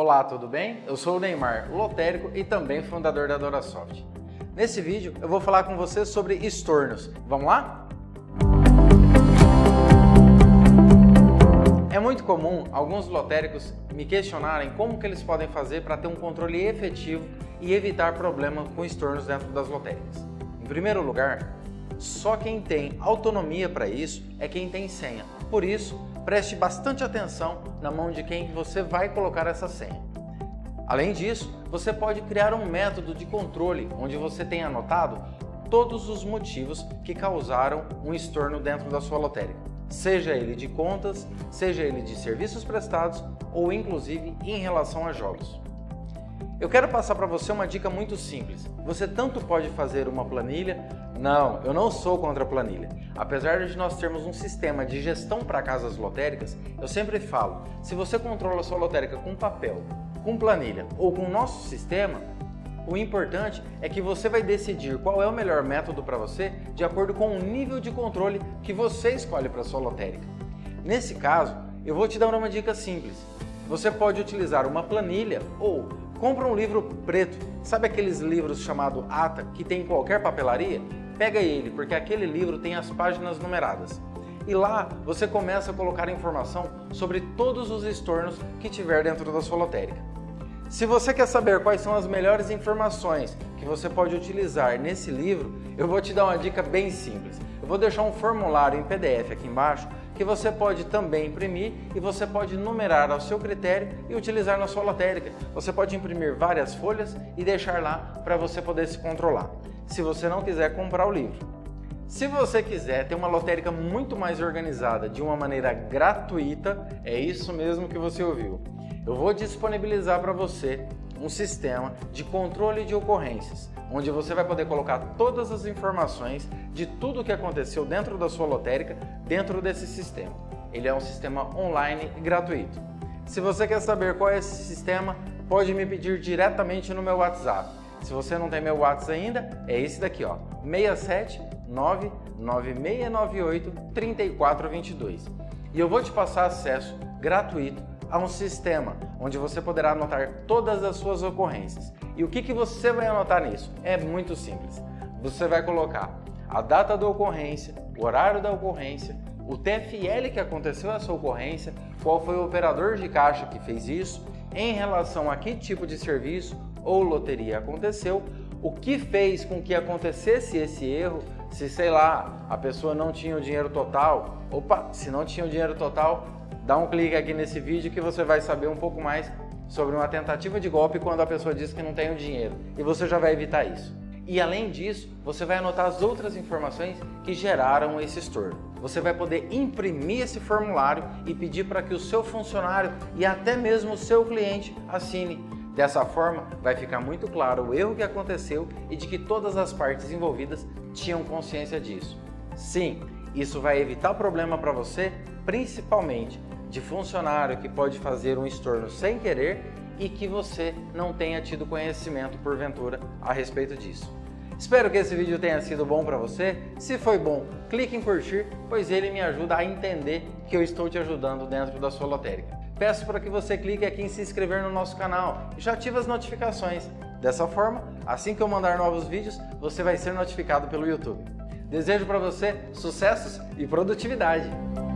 Olá, tudo bem? Eu sou o Neymar, lotérico e também fundador da Dorasoft. Nesse vídeo eu vou falar com você sobre estornos. Vamos lá? É muito comum alguns lotéricos me questionarem como que eles podem fazer para ter um controle efetivo e evitar problemas com estornos dentro das lotéricas. Em primeiro lugar, só quem tem autonomia para isso é quem tem senha. Por isso, preste bastante atenção na mão de quem você vai colocar essa senha. Além disso, você pode criar um método de controle onde você tem anotado todos os motivos que causaram um estorno dentro da sua lotérica, seja ele de contas, seja ele de serviços prestados ou inclusive em relação a jogos. Eu quero passar para você uma dica muito simples. Você tanto pode fazer uma planilha, não, eu não sou contra a planilha. Apesar de nós termos um sistema de gestão para casas lotéricas, eu sempre falo, se você controla sua lotérica com papel, com planilha ou com o nosso sistema, o importante é que você vai decidir qual é o melhor método para você de acordo com o nível de controle que você escolhe para sua lotérica. Nesse caso, eu vou te dar uma dica simples. Você pode utilizar uma planilha ou Compra um livro preto, sabe aqueles livros chamado ata que tem em qualquer papelaria? Pega ele, porque aquele livro tem as páginas numeradas. E lá você começa a colocar informação sobre todos os estornos que tiver dentro da sua lotérica. Se você quer saber quais são as melhores informações que você pode utilizar nesse livro, eu vou te dar uma dica bem simples. Eu vou deixar um formulário em PDF aqui embaixo que você pode também imprimir e você pode numerar ao seu critério e utilizar na sua lotérica. Você pode imprimir várias folhas e deixar lá para você poder se controlar, se você não quiser comprar o livro. Se você quiser ter uma lotérica muito mais organizada de uma maneira gratuita, é isso mesmo que você ouviu. Eu vou disponibilizar para você um sistema de controle de ocorrências, onde você vai poder colocar todas as informações de tudo o que aconteceu dentro da sua lotérica dentro desse sistema. Ele é um sistema online e gratuito. Se você quer saber qual é esse sistema, pode me pedir diretamente no meu WhatsApp. Se você não tem meu WhatsApp ainda, é esse daqui, ó, 67 99698 3422. E eu vou te passar acesso gratuito a um sistema onde você poderá anotar todas as suas ocorrências. E o que, que você vai anotar nisso? É muito simples. Você vai colocar a data da ocorrência, o horário da ocorrência, o TFL que aconteceu essa ocorrência, qual foi o operador de caixa que fez isso, em relação a que tipo de serviço ou loteria aconteceu, o que fez com que acontecesse esse erro, se sei lá, a pessoa não tinha o dinheiro total, opa, se não tinha o dinheiro total, dá um clique aqui nesse vídeo que você vai saber um pouco mais sobre uma tentativa de golpe quando a pessoa diz que não tem o dinheiro e você já vai evitar isso. E além disso, você vai anotar as outras informações que geraram esse estorno. Você vai poder imprimir esse formulário e pedir para que o seu funcionário e até mesmo o seu cliente assine. Dessa forma, vai ficar muito claro o erro que aconteceu e de que todas as partes envolvidas tinham consciência disso. Sim, isso vai evitar problema para você, principalmente de funcionário que pode fazer um estorno sem querer e que você não tenha tido conhecimento porventura a respeito disso. Espero que esse vídeo tenha sido bom para você. Se foi bom, clique em curtir, pois ele me ajuda a entender que eu estou te ajudando dentro da sua lotérica. Peço para que você clique aqui em se inscrever no nosso canal e já ative as notificações. Dessa forma, assim que eu mandar novos vídeos, você vai ser notificado pelo YouTube. Desejo para você sucessos e produtividade!